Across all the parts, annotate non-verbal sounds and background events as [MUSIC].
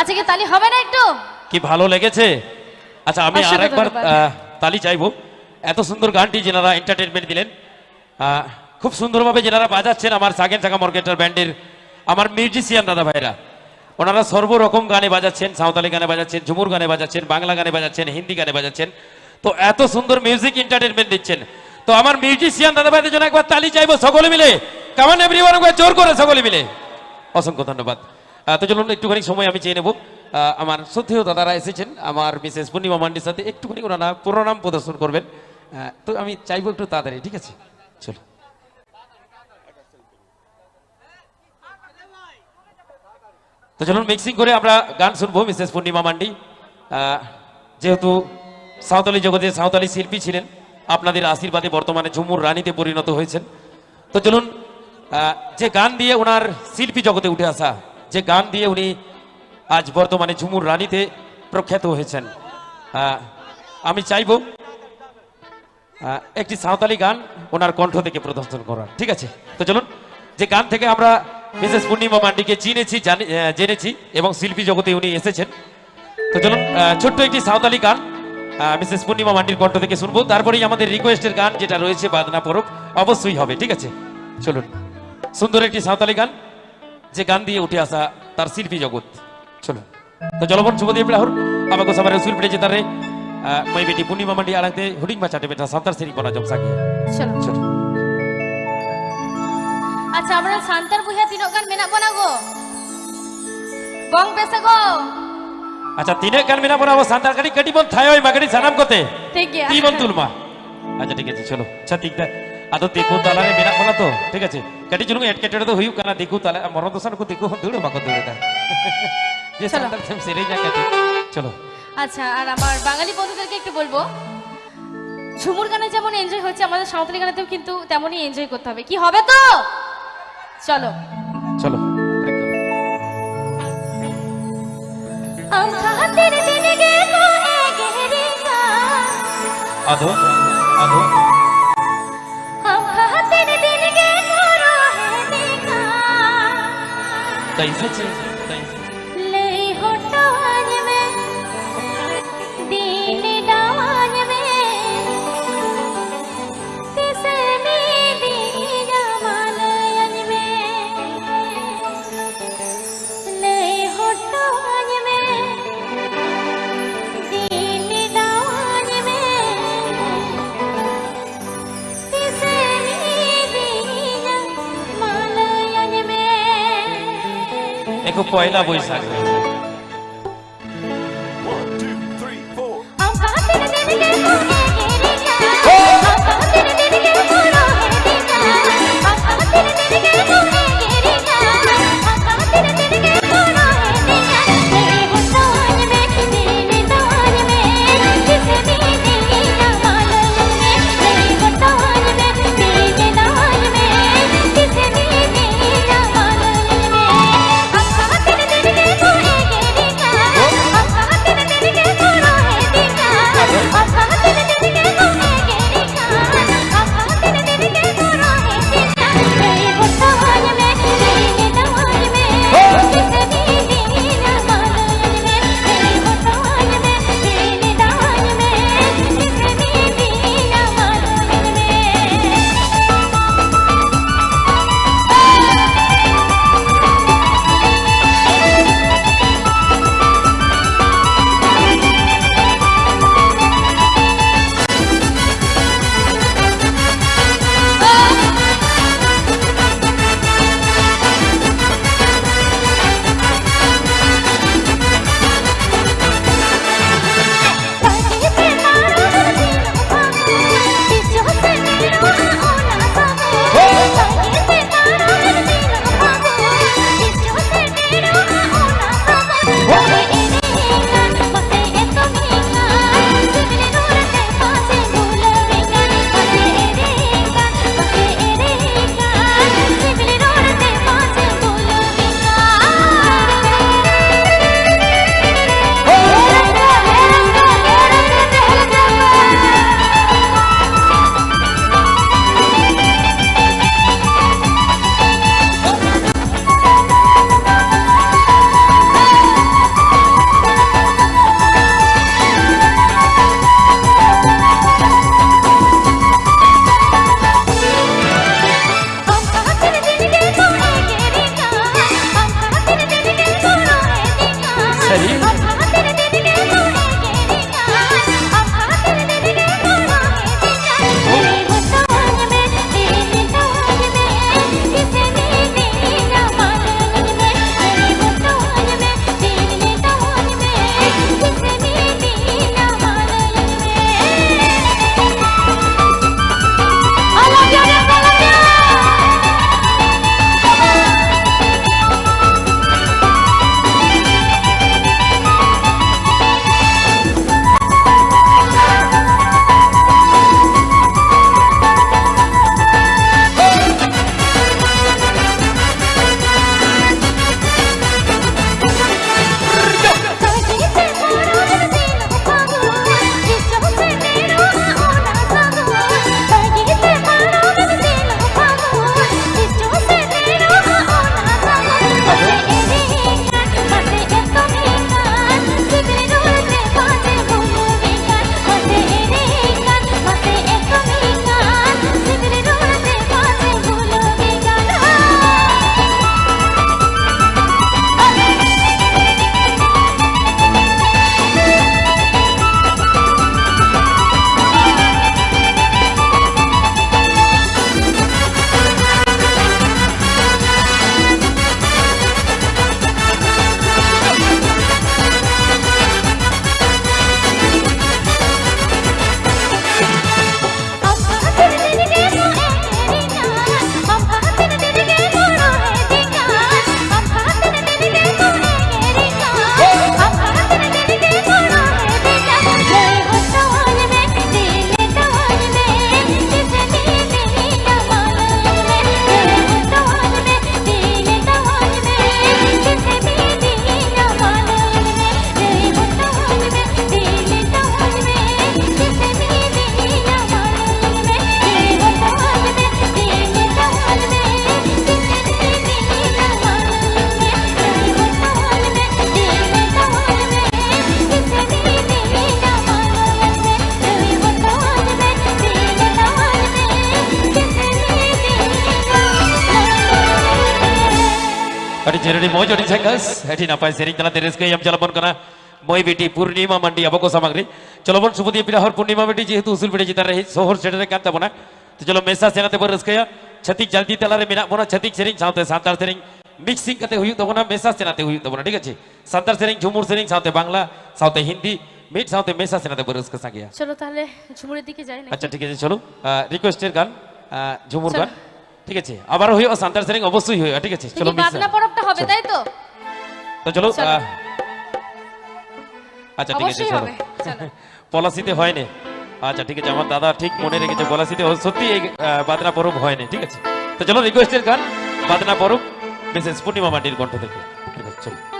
আচ্ছা কি তালি হবে না একটু? কি ভালো লেগেছে? আচ্ছা আমি অসংখ্য আর একবার ধন্যবাদ। তালি চাইব। এত সুন্দর গানটি যেনারা এন্টারটেনমেন্ট দিলেন খুব সুন্দরভাবে যেনারা বাজাচ্ছেন আমার সাগেন চাকা মর্কেটার ব্যান্ডের আমার মিউজিশিয়ান দাদা ভাইরা। ওনারা সর্বরকম গানে বাজাচ্ছেন সাঁওতালি গানে বাজাচ্ছেন ঝুমুর গানে বাজাচ্ছেন বাংলা গানে বাজাচ্ছেন হিন্দি গানে বাজাচ্ছেন। তো এত সুন্দর মিউজিক এন্টারটেনমেন্ট দিচ্ছেন। তো আমার মিউজিশিয়ান দাদা ভাইদের জন্য একবার তালি চাইব সকলে মিলে। কামান এভরিওয়ান একবার জোর করে সকলে মিলে। অসংখ্য ধন্যবাদ। তো চলুন, একটুখানি সময় আমি চেয়ে নেব। আমার শ্রদ্ধেয় দাদারা এসেছেন, আমার মিসেস পূর্ণিমা মান্ডির সাথে একটুখানি ওনারা পুরোনাম প্রদর্শন করবেন। তো আমি চাইব একটু তাড়াতাড়ি, ঠিক আছে? চলো। তো চলুন মিক্সিং করে আমরা গান শুনব, মিসেস পূর্ণিমা মান্ডি। যেহেতু সাঁওতালি জগতে সাঁওতালি শিল্পী ছিলেন, আপনাদের আশীর্বাদে বর্তমানে ঝুমুর রানীতে পরিণত হয়েছেন। তো চলুন যে গান দিয়ে ওনার শিল্পী জগতে উঠে আসা যে গান দিয়ে উনি আজ বর্তমানে ঝুমুর রানীতে প্রখ্যাত হয়েছেন। আমি চাইব একটি সাঁওতালি গান ওনার কণ্ঠ থেকে প্রদর্শন করার। ঠিক আছে? তো চলুন, যে গান থেকে আমরা মিসেস পূর্ণিমা মান্ডিকে চিনেছি, জানি- জেনেছি এবং শিল্পী জগতে উনি এসেছেন। তো চলুন ছোট্ট একটি সাঁওতালি গান মিসেস পূর্ণিমা মান্ডির কণ্ঠ থেকে শুনব। তারপরেই আমাদের রিকোয়েস্টের গান যেটা রয়েছে বাদনা পরব, অবশ্যই হবে। ঠিক আছে? চলুন, সুন্দর একটি সাঁওতালি গান। যে গান দিয়ে উঠে আসা তার শিল্পী জগৎ। চলো। তো জলবন শুভদেব লাহোর আমাকে সবার রসুল পেটে যেতারে মই বেটি পূর্ণিমা মান্ডি আড়াতে হুডিং বা চাটে বেটা সাঁতার সেরি বলা জমসা গিয়া চলো। চলো। আচ্ছা আমরা সান্তার বুঝা তিনক গান মেনা বং গো? আচ্ছা তিনক গান মেনা সান্তার গাড়ি কাটি বল থায় ওই সানাম কোতে? ঠিক। তুলমা। আচ্ছা ঠিক আছে চলো। আচ্ছা ঠিক আছে। আদো দেখো তালারে মিনা বলা তো ঠিক আছে কাটি চলুন এট কেটে তো হইউ কানা দেখো তালা মরণ দোসান কো দেখো দৌড়ে বাকো দৌড়ে দা যে। সান্তার সেম সেরে যা কাটে চলো আচ্ছা আর আমার বাঙালি বন্ধুদেরকে একটু বলব ঝুমুর গানে যেমন এনজয় হচ্ছে আমাদের সাঁওতালি গানেতেও কিন্তু তেমনই এনজয় করতে হবে কি হবে তো চলো চলো একদম আমখাতের They pity. coi na voz agora. Hari jeruni mo jodi cekas, hari napai sering telah teres ke yang jalan kena. মই বেটি পূর্ণিমা মান্ডি আবক সামগ্রী চলো বোন শুভ দিয়ে পিরাহর পূর্ণিমা বেটি যেহেতু উসুল বেটে জিতার রহি সোহর সেটারে কান যাব না তো চলো মেসা সেনাতে বর রসকেয়া ছতিক জলদি তেলারে মিনা বোনা ছতিক সেরিং সাথে সাঁতার সেরিং মিক্সিং কাতে হুই তবো না মেসা সেনাতে হুই তবো না ঠিক আছে সাঁতার সেরিং ঝুমুর সেরিং সাথে বাংলা সাথে হিন্দি মিট সাথে মেসা সেনাতে বর রসকে সাকিয়া চলো তাহলে ঝুমুরের দিকে যাই না আচ্ছা ঠিক আছে চলো রিকোয়েস্টের গান আহ, ঝুমুর চলো। গান ঠিক আছে? আবার হইও সান্তার সেরিং অবশ্যই হইও ঠিক আছে? চলো বাদনা পরবটা হবে তাই তো? তো চলো। আচ্ছা ঠিক আছে চলো। [LAUGHS] পলাশিতে হয় হয়নি। আচ্ছা ঠিক আছে আমার দাদা ঠিক মনে রেখেছে পলাশিতে সত্যি এই বাদনা পরব না ঠিক আছে? তো চলো রিকোয়েস্টের গান বাদনা পরব মিসেস পূর্ণিমা মাটির কণ্ঠ থেকে। ঠিক আছে চলো।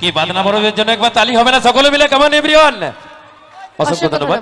কি বাদনা বড়দের জন্য একবার তালি হবে না? সকলে মিলে কেমন এভরিওয়ান অসংখ্য ধন্যবাদ।